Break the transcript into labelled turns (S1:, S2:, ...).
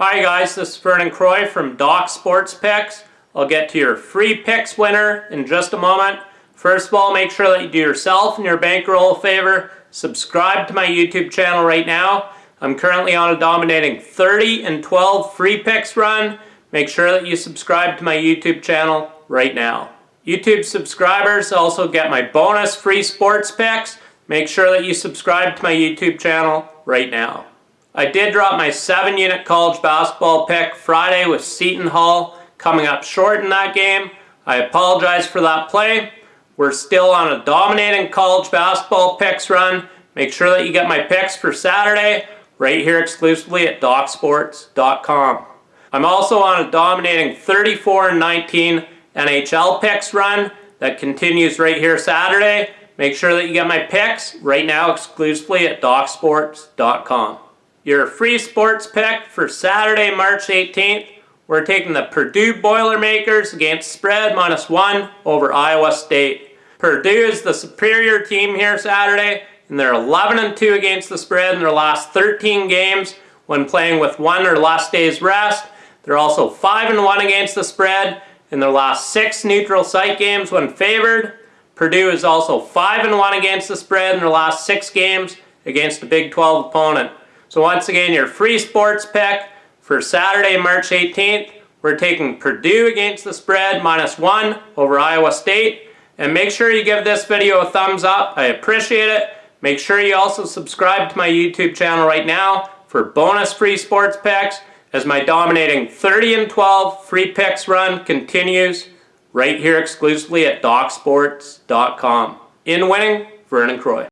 S1: Hi guys, this is Vernon Croy from Doc Sports Picks. I'll get to your free picks winner in just a moment. First of all, make sure that you do yourself and your bankroll a favor. Subscribe to my YouTube channel right now. I'm currently on a dominating 30 and 12 free picks run. Make sure that you subscribe to my YouTube channel right now. YouTube subscribers also get my bonus free sports picks. Make sure that you subscribe to my YouTube channel right now. I did drop my seven unit college basketball pick Friday with Seton Hall coming up short in that game. I apologize for that play. We're still on a dominating college basketball picks run. Make sure that you get my picks for Saturday right here exclusively at DocSports.com. I'm also on a dominating 34-19 NHL picks run that continues right here Saturday. Make sure that you get my picks right now exclusively at DocSports.com. Your free sports pick for Saturday, March 18th. We're taking the Purdue Boilermakers against spread minus one over Iowa State. Purdue is the superior team here Saturday, and they're 11 and 2 against the spread in their last 13 games when playing with one or less days rest. They're also 5 and 1 against the spread in their last six neutral site games when favored. Purdue is also 5 and 1 against the spread in their last six games against a Big 12 opponent. So once again, your free sports pick for Saturday, March 18th, we're taking Purdue against the spread, minus one over Iowa State. And make sure you give this video a thumbs up. I appreciate it. Make sure you also subscribe to my YouTube channel right now for bonus free sports picks as my dominating 30 and 12 free picks run continues right here exclusively at DocSports.com. In winning, Vernon Croy.